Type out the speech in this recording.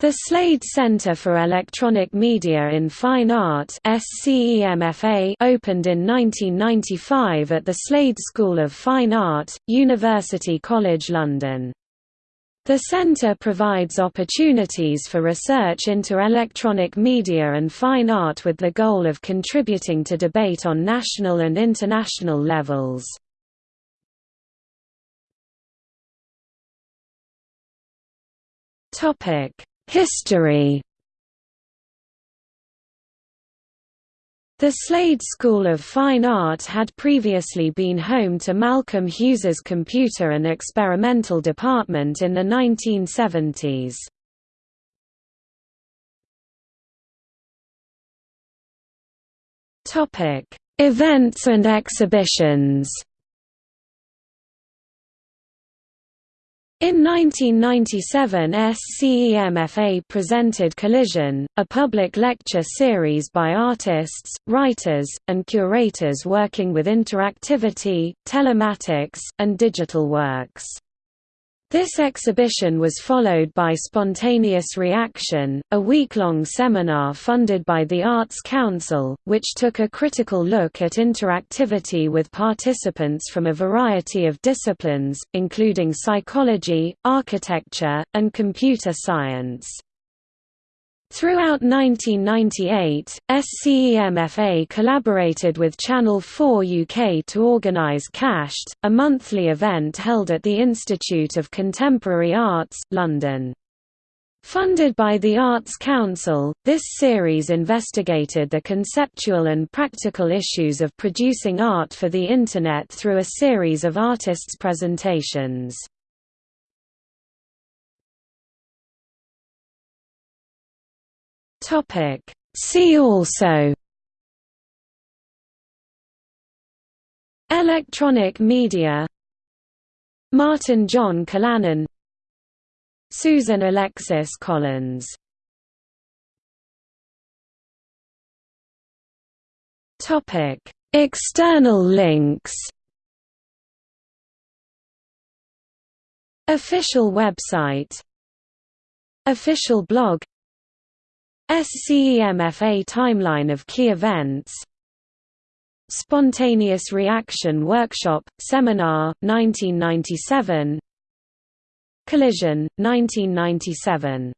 The Slade Center for Electronic Media in Fine Art opened in 1995 at the Slade School of Fine Art, University College London. The centre provides opportunities for research into electronic media and fine art with the goal of contributing to debate on national and international levels. Topic History The Slade School of Fine Art had previously been home to Malcolm Hughes's Computer and Experimental Department in the 1970s. Events and exhibitions In 1997 SCEMFA presented Collision, a public lecture series by artists, writers, and curators working with interactivity, telematics, and digital works. This exhibition was followed by Spontaneous Reaction, a week-long seminar funded by the Arts Council, which took a critical look at interactivity with participants from a variety of disciplines, including psychology, architecture, and computer science. Throughout 1998, SCEMFA collaborated with Channel 4 UK to organise Cashed, a monthly event held at the Institute of Contemporary Arts, London. Funded by the Arts Council, this series investigated the conceptual and practical issues of producing art for the Internet through a series of artists' presentations. Topic. See also. Electronic media. Martin John Callanan Susan Alexis Collins. Topic. External links. Official website. Official blog SCEMFA timeline of key events. Spontaneous Reaction Workshop, Seminar, 1997 Collision, 1997